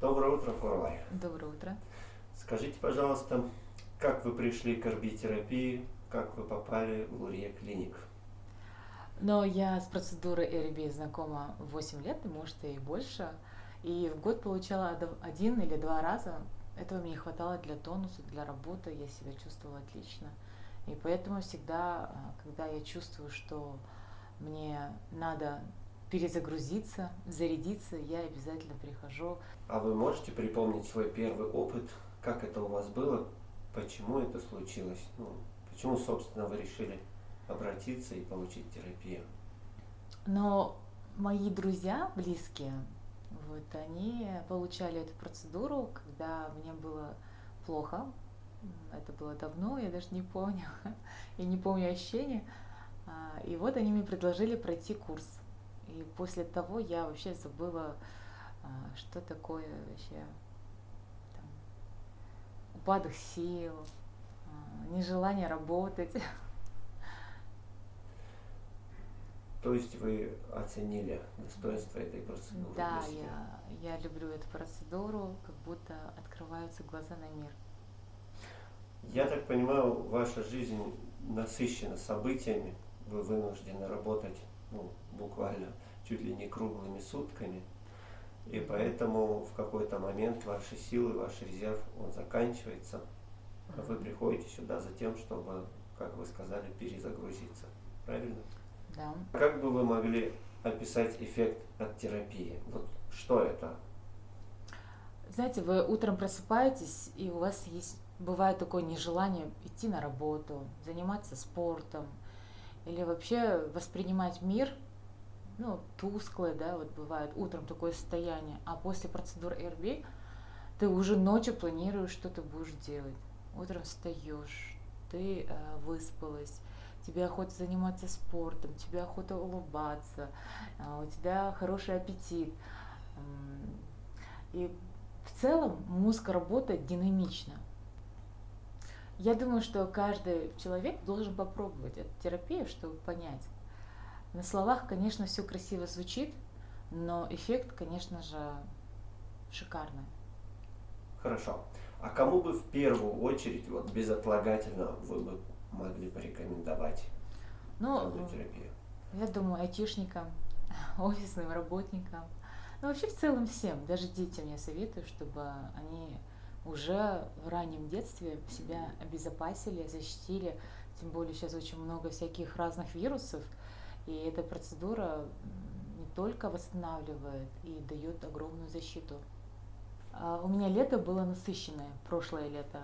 Доброе утро, Форлай. Доброе утро. Скажите, пожалуйста, как вы пришли к РБ-терапии, как вы попали в Лурье клиник? Но я с процедурой РБ знакома 8 лет, может и больше. И в год получала один или два раза. Этого мне хватало для тонуса, для работы. Я себя чувствовала отлично. И поэтому всегда, а, когда я чувствую, что мне надо перезагрузиться, зарядиться, я обязательно прихожу. А вы можете припомнить свой первый опыт? Как это у вас было? Почему это случилось? Ну, почему, собственно, вы решили обратиться и получить терапию? Но мои друзья близкие, вот, они получали эту процедуру, когда мне было плохо. Это было давно, я даже не помню. я не помню ощущения. А, и вот они мне предложили пройти курс. И после того я вообще забыла, а, что такое вообще там, упадок сил, а, нежелание работать. То есть вы оценили достоинство этой процедуры? Да, я, я люблю эту процедуру, как будто открываются глаза на мир. Я так понимаю, ваша жизнь насыщена событиями, вы вынуждены работать ну, буквально чуть ли не круглыми сутками. И поэтому в какой-то момент ваши силы, ваш резерв, он заканчивается. А вы приходите сюда за тем, чтобы, как вы сказали, перезагрузиться. Правильно? Да. Как бы вы могли описать эффект от терапии? Вот что это? Знаете, вы утром просыпаетесь, и у вас есть бывает такое нежелание идти на работу, заниматься спортом, или вообще воспринимать мир, ну, тусклое, да, вот бывает утром такое состояние, а после процедур РБ ты уже ночью планируешь, что ты будешь делать. Утром встаешь, ты э, выспалась, тебе охота заниматься спортом, тебе охота улыбаться, э, у тебя хороший аппетит. И в целом мозг работает динамично. Я думаю, что каждый человек должен попробовать эту терапию, чтобы понять. На словах, конечно, все красиво звучит, но эффект, конечно же, шикарный. Хорошо. А кому бы в первую очередь, вот безотлагательно, вы бы могли порекомендовать ну, терапию? Я думаю, айтишникам, офисным работникам, ну вообще в целом всем, даже детям я советую, чтобы они уже в раннем детстве себя обезопасили, защитили. Тем более сейчас очень много всяких разных вирусов, и эта процедура не только восстанавливает и дает огромную защиту. А, у меня лето было насыщенное, прошлое лето,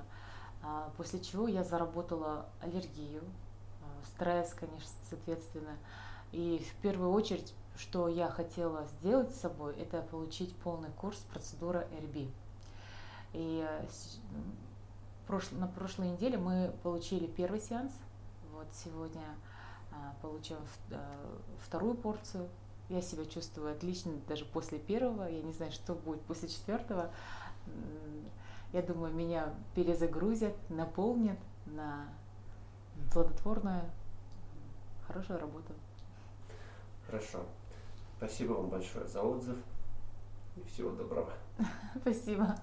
а, после чего я заработала аллергию, а, стресс, конечно, соответственно. И в первую очередь, что я хотела сделать с собой, это получить полный курс процедуры РБ. И э, на прошлой неделе мы получили первый сеанс. Вот сегодня а, получим э, вторую порцию. Я себя чувствую отлично даже после первого. Я не знаю, что будет после четвертого. Я думаю, меня перезагрузят, наполнят на плодотворную, хорошую работу. Хорошо. Спасибо вам большое за отзыв и всего доброго. Спасибо.